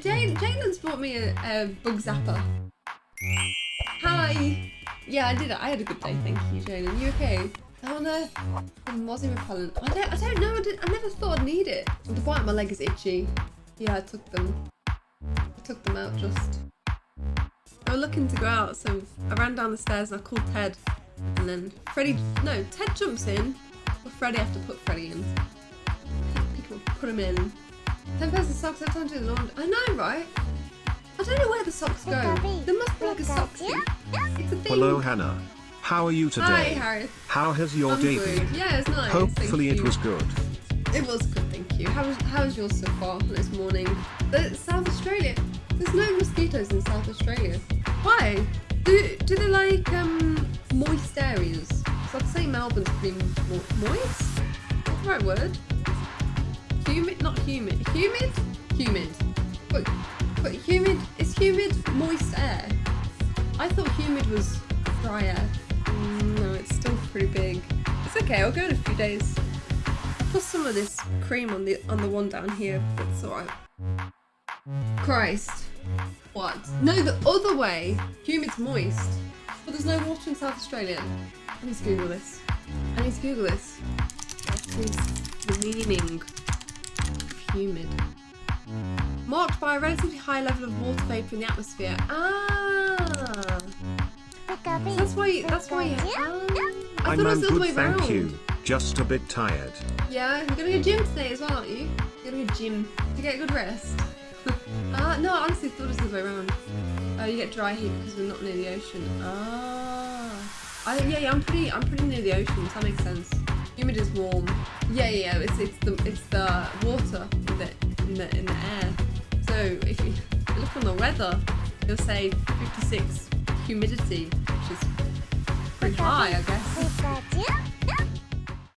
Jane, Jalen's brought me a, a bug zapper. Hi. Yeah, I did. I had a good day, thank you, Jalen. You okay? Oh, How on earth? The mozzie repellent. I don't. I don't know. I, did, I never thought I'd need it. The bottom of my leg is itchy. Yeah, I took them. I took them out just. I was looking to go out, so I ran down the stairs and I called Ted, and then Freddie. No, Ted jumps in, but Freddie have to put Freddy in. People put him in. Ten pairs of socks. I time to do the laundry. I know, right? I don't know where the socks go. There must be like a sock thing. It's a thing. Hello, Hannah. How are you today? Hi, Harris. How has your I'm day good. been? Yeah, it's nice. Hopefully thank it you. was good. It was good, thank you. How was how was yours so far this morning? The South Australia. There's no mosquitoes in South Australia. Why? Do do they like um moist areas? So I'd say Melbourne's pretty mo- moist. What's the right word? Humid, not humid. Humid, humid. But but humid is humid moist air. I thought humid was dry air. No, it's still pretty big. It's okay. I'll go in a few days. Put some of this cream on the on the one down here. That's alright. Christ. What? No, the other way. Humid's moist. But there's no water in South Australia. I need to Google this. I need to Google this. What is the meaning humid? Marked by a relatively high level of water vapour in the atmosphere. Ah! So that's why. You, that's why. You, ah. I I'm thought it was the other way good, thank round. you. Just a bit tired. Yeah, you're gonna go gym today as well, aren't you? You're gonna go gym to get a good rest. Ah, no, I honestly thought it was the other way around. Oh, you get dry heat because we're not near the ocean. Ah. I, yeah, yeah, I'm pretty, I'm pretty near the ocean, so that makes sense. Humid is warm. Yeah, yeah, yeah, it's, it's the, it's the water in the, in the, in the air. So if you look on the weather, you'll say 56 humidity, which is pretty high, I guess.